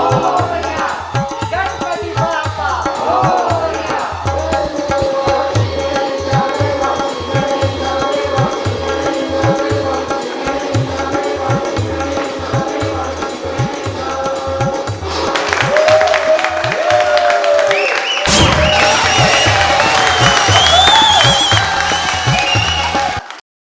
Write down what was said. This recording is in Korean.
아